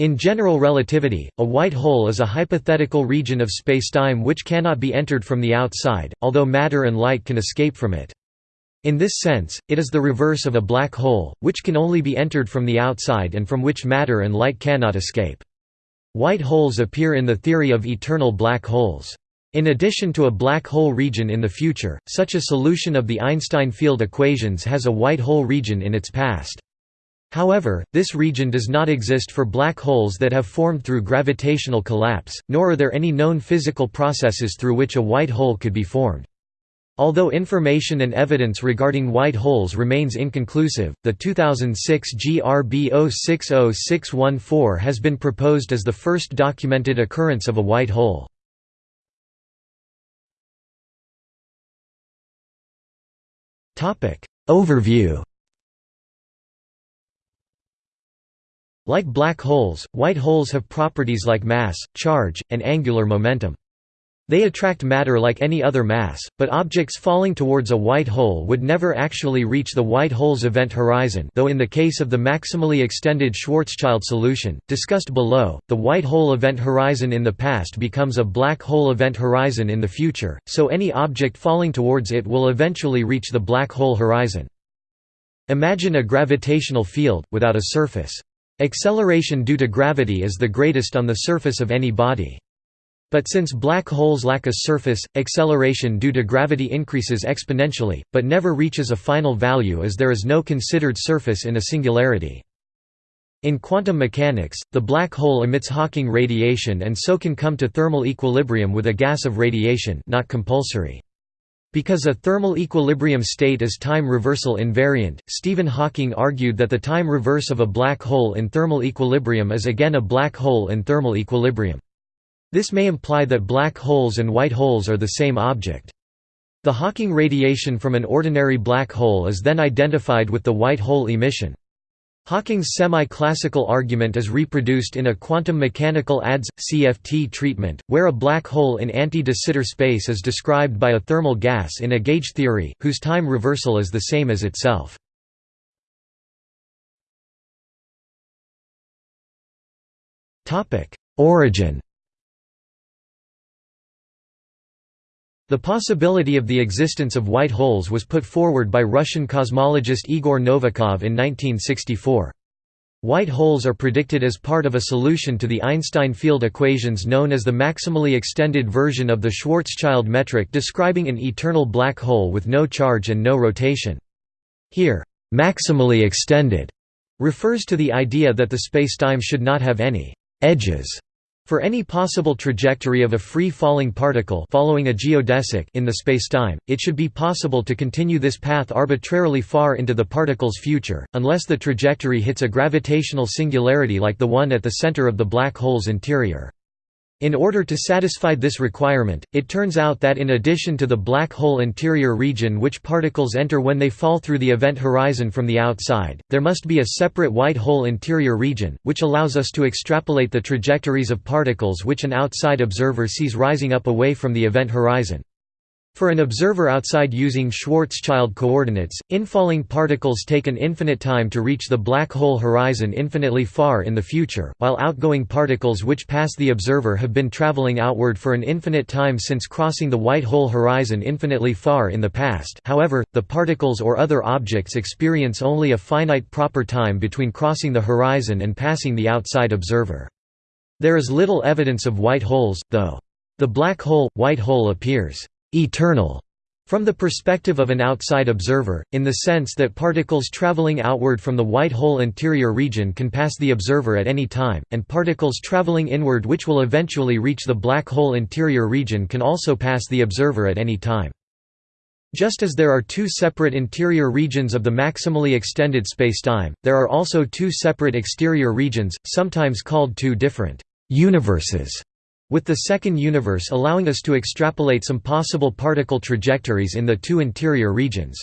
In general relativity, a white hole is a hypothetical region of spacetime which cannot be entered from the outside, although matter and light can escape from it. In this sense, it is the reverse of a black hole, which can only be entered from the outside and from which matter and light cannot escape. White holes appear in the theory of eternal black holes. In addition to a black hole region in the future, such a solution of the Einstein field equations has a white hole region in its past. However, this region does not exist for black holes that have formed through gravitational collapse, nor are there any known physical processes through which a white hole could be formed. Although information and evidence regarding white holes remains inconclusive, the 2006 GRB 060614 has been proposed as the first documented occurrence of a white hole. Overview Like black holes, white holes have properties like mass, charge, and angular momentum. They attract matter like any other mass, but objects falling towards a white hole would never actually reach the white hole's event horizon though in the case of the maximally extended Schwarzschild solution, discussed below, the white hole event horizon in the past becomes a black hole event horizon in the future, so any object falling towards it will eventually reach the black hole horizon. Imagine a gravitational field, without a surface. Acceleration due to gravity is the greatest on the surface of any body. But since black holes lack a surface, acceleration due to gravity increases exponentially, but never reaches a final value as there is no considered surface in a singularity. In quantum mechanics, the black hole emits Hawking radiation and so can come to thermal equilibrium with a gas of radiation not compulsory. Because a thermal equilibrium state is time reversal invariant, Stephen Hawking argued that the time reverse of a black hole in thermal equilibrium is again a black hole in thermal equilibrium. This may imply that black holes and white holes are the same object. The Hawking radiation from an ordinary black hole is then identified with the white hole emission. Hawking's semi-classical argument is reproduced in a quantum mechanical ADS-CFT treatment, where a black hole in anti-de Sitter space is described by a thermal gas in a gauge theory, whose time reversal is the same as itself. Origin The possibility of the existence of white holes was put forward by Russian cosmologist Igor Novikov in 1964. White holes are predicted as part of a solution to the Einstein field equations known as the maximally extended version of the Schwarzschild metric describing an eternal black hole with no charge and no rotation. Here, maximally extended refers to the idea that the spacetime should not have any edges for any possible trajectory of a free-falling particle following a geodesic in the spacetime, it should be possible to continue this path arbitrarily far into the particle's future, unless the trajectory hits a gravitational singularity like the one at the center of the black hole's interior. In order to satisfy this requirement, it turns out that in addition to the black hole interior region which particles enter when they fall through the event horizon from the outside, there must be a separate white hole interior region, which allows us to extrapolate the trajectories of particles which an outside observer sees rising up away from the event horizon. For an observer outside using Schwarzschild coordinates, infalling particles take an infinite time to reach the black hole horizon infinitely far in the future, while outgoing particles which pass the observer have been traveling outward for an infinite time since crossing the white hole horizon infinitely far in the past however, the particles or other objects experience only a finite proper time between crossing the horizon and passing the outside observer. There is little evidence of white holes, though. The black hole, white hole appears eternal from the perspective of an outside observer, in the sense that particles traveling outward from the white hole interior region can pass the observer at any time, and particles traveling inward which will eventually reach the black hole interior region can also pass the observer at any time. Just as there are two separate interior regions of the maximally extended spacetime, there are also two separate exterior regions, sometimes called two different universes with the second universe allowing us to extrapolate some possible particle trajectories in the two interior regions.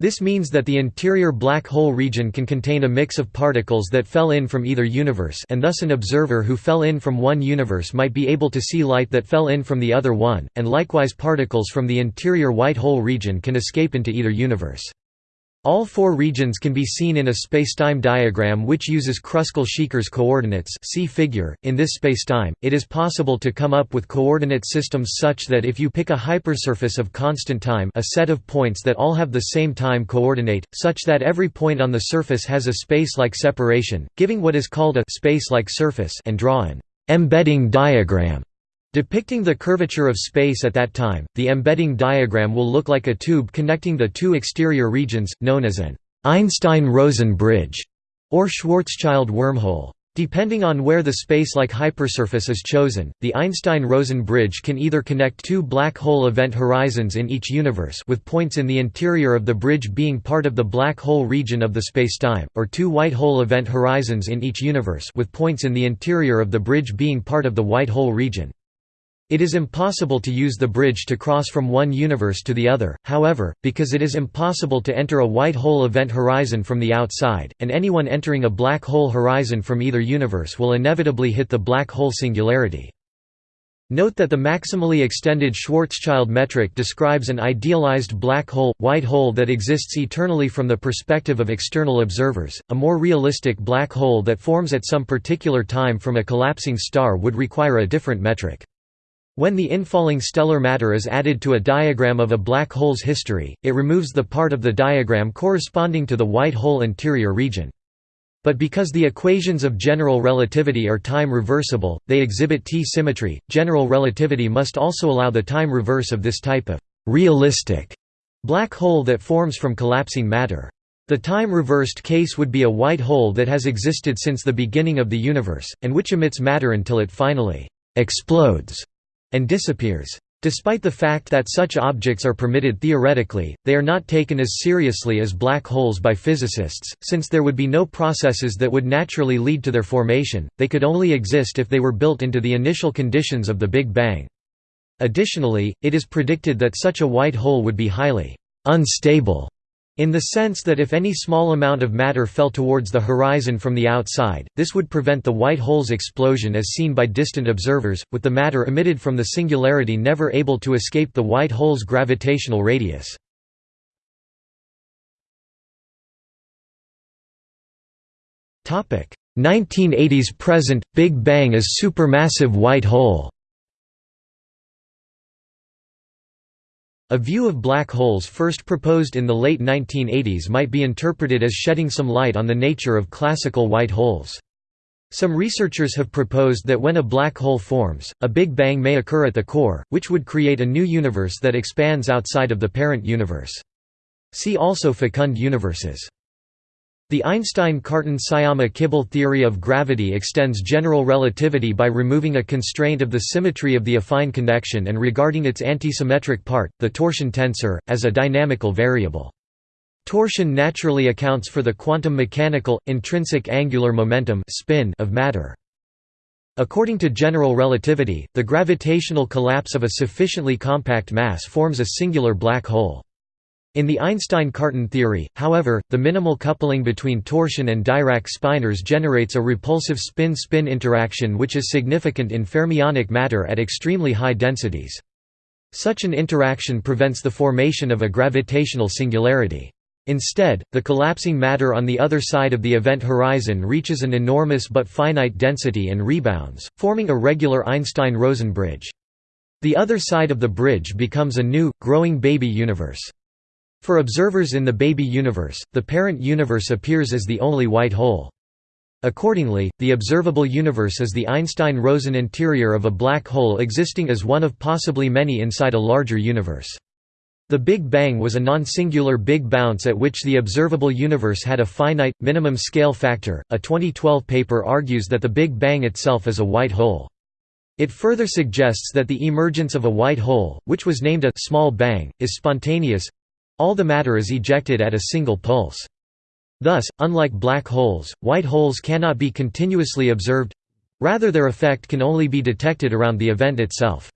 This means that the interior black hole region can contain a mix of particles that fell in from either universe and thus an observer who fell in from one universe might be able to see light that fell in from the other one, and likewise particles from the interior white hole region can escape into either universe. All four regions can be seen in a spacetime diagram which uses Kruskal-Szekeres coordinates see figure. .In this spacetime, it is possible to come up with coordinate systems such that if you pick a hypersurface of constant time a set of points that all have the same time coordinate, such that every point on the surface has a space-like separation, giving what is called a space-like surface and draw an embedding diagram Depicting the curvature of space at that time, the embedding diagram will look like a tube connecting the two exterior regions, known as an Einstein-Rosen bridge, or Schwarzschild wormhole. Depending on where the space-like hypersurface is chosen, the Einstein-Rosen bridge can either connect two black hole event horizons in each universe with points in the interior of the bridge being part of the black hole region of the spacetime, or two white hole event horizons in each universe with points in the interior of the bridge being part of the white hole region. It is impossible to use the bridge to cross from one universe to the other, however, because it is impossible to enter a white hole event horizon from the outside, and anyone entering a black hole horizon from either universe will inevitably hit the black hole singularity. Note that the maximally extended Schwarzschild metric describes an idealized black hole, white hole that exists eternally from the perspective of external observers. A more realistic black hole that forms at some particular time from a collapsing star would require a different metric. When the infalling stellar matter is added to a diagram of a black hole's history, it removes the part of the diagram corresponding to the white hole interior region. But because the equations of general relativity are time reversible, they exhibit T-symmetry. General relativity must also allow the time reverse of this type of realistic black hole that forms from collapsing matter. The time-reversed case would be a white hole that has existed since the beginning of the universe, and which emits matter until it finally explodes and disappears. Despite the fact that such objects are permitted theoretically, they are not taken as seriously as black holes by physicists, since there would be no processes that would naturally lead to their formation, they could only exist if they were built into the initial conditions of the Big Bang. Additionally, it is predicted that such a white hole would be highly unstable in the sense that if any small amount of matter fell towards the horizon from the outside, this would prevent the white hole's explosion as seen by distant observers, with the matter emitted from the singularity never able to escape the white hole's gravitational radius. Topic: 1980s present Big Bang as supermassive white hole. A view of black holes first proposed in the late 1980s might be interpreted as shedding some light on the nature of classical white holes. Some researchers have proposed that when a black hole forms, a Big Bang may occur at the core, which would create a new universe that expands outside of the parent universe. See also fecund universes. The Einstein-Cartan-Sciama-Kibble theory of gravity extends general relativity by removing a constraint of the symmetry of the affine connection and regarding its antisymmetric part, the torsion tensor, as a dynamical variable. Torsion naturally accounts for the quantum mechanical, intrinsic angular momentum spin of matter. According to general relativity, the gravitational collapse of a sufficiently compact mass forms a singular black hole. In the Einstein-Cartan theory, however, the minimal coupling between torsion and Dirac spinors generates a repulsive spin-spin interaction which is significant in fermionic matter at extremely high densities. Such an interaction prevents the formation of a gravitational singularity. Instead, the collapsing matter on the other side of the event horizon reaches an enormous but finite density and rebounds, forming a regular Einstein-Rosen bridge. The other side of the bridge becomes a new, growing baby universe. For observers in the baby universe, the parent universe appears as the only white hole. Accordingly, the observable universe is the Einstein-Rosen interior of a black hole existing as one of possibly many inside a larger universe. The Big Bang was a non-singular big bounce at which the observable universe had a finite, minimum scale factor. A 2012 paper argues that the Big Bang itself is a white hole. It further suggests that the emergence of a white hole, which was named a small bang, is spontaneous all the matter is ejected at a single pulse. Thus, unlike black holes, white holes cannot be continuously observed—rather their effect can only be detected around the event itself.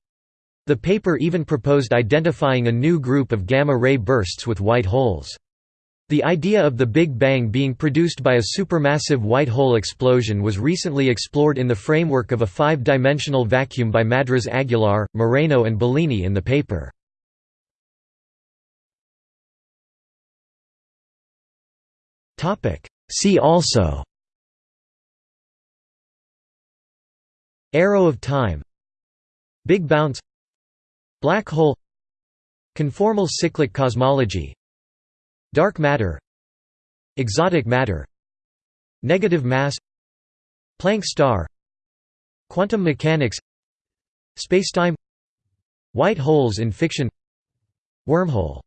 The paper even proposed identifying a new group of gamma-ray bursts with white holes. The idea of the Big Bang being produced by a supermassive white hole explosion was recently explored in the framework of a five-dimensional vacuum by Madriz Aguilar, Moreno and Bellini in the paper. See also. Arrow of time. Big bounce. Black hole. Conformal cyclic cosmology. Dark matter. Exotic matter. Negative mass. Planck star. Quantum mechanics. Spacetime. White holes in fiction. Wormhole